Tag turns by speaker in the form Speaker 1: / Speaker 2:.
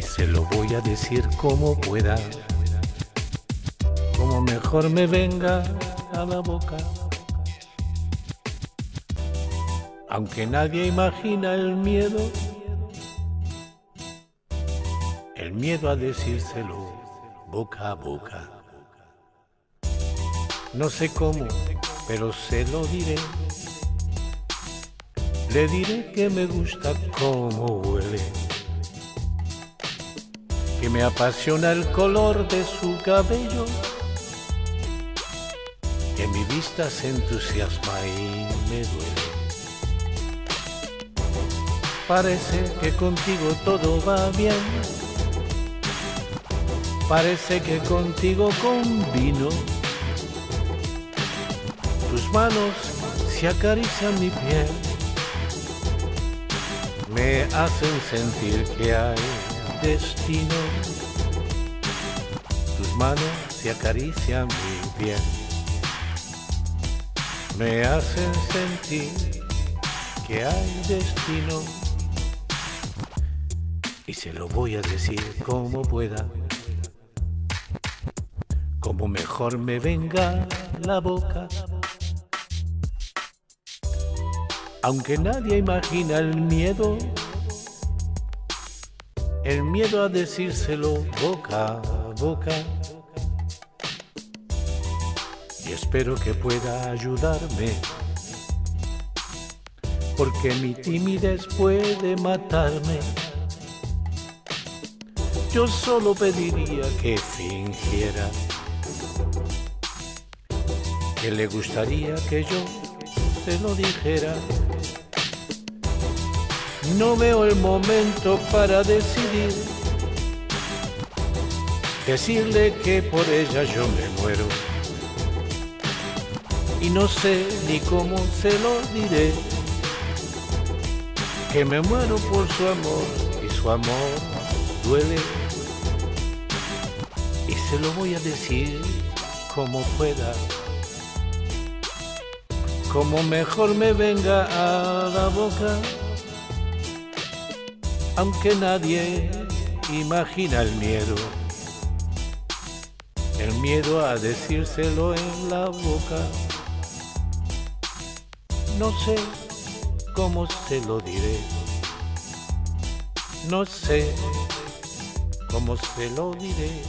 Speaker 1: se lo voy a decir como pueda, como mejor me venga a la boca. Aunque nadie imagina el miedo, el miedo a decírselo boca a boca. No sé cómo, pero se lo diré. Le diré que me gusta cómo huele, que me apasiona el color de su cabello, que mi vista se entusiasma y me duele. Parece que contigo todo va bien, parece que contigo combino. Tus manos se acarician mi piel me hacen sentir que hay destino. Tus manos se acarician mi piel, me hacen sentir que hay destino. Y se lo voy a decir como pueda, como mejor me venga la boca. Aunque nadie imagina el miedo, el miedo a decírselo boca a boca. Y espero que pueda ayudarme, porque mi timidez puede matarme. Yo solo pediría que fingiera que le gustaría que yo te lo dijera. No veo el momento para decidir. Decirle que por ella yo me muero. Y no sé ni cómo se lo diré. Que me muero por su amor y su amor duele. Y se lo voy a decir como pueda como mejor me venga a la boca, aunque nadie imagina el miedo, el miedo a decírselo en la boca. No sé cómo se lo diré, no sé cómo se lo diré.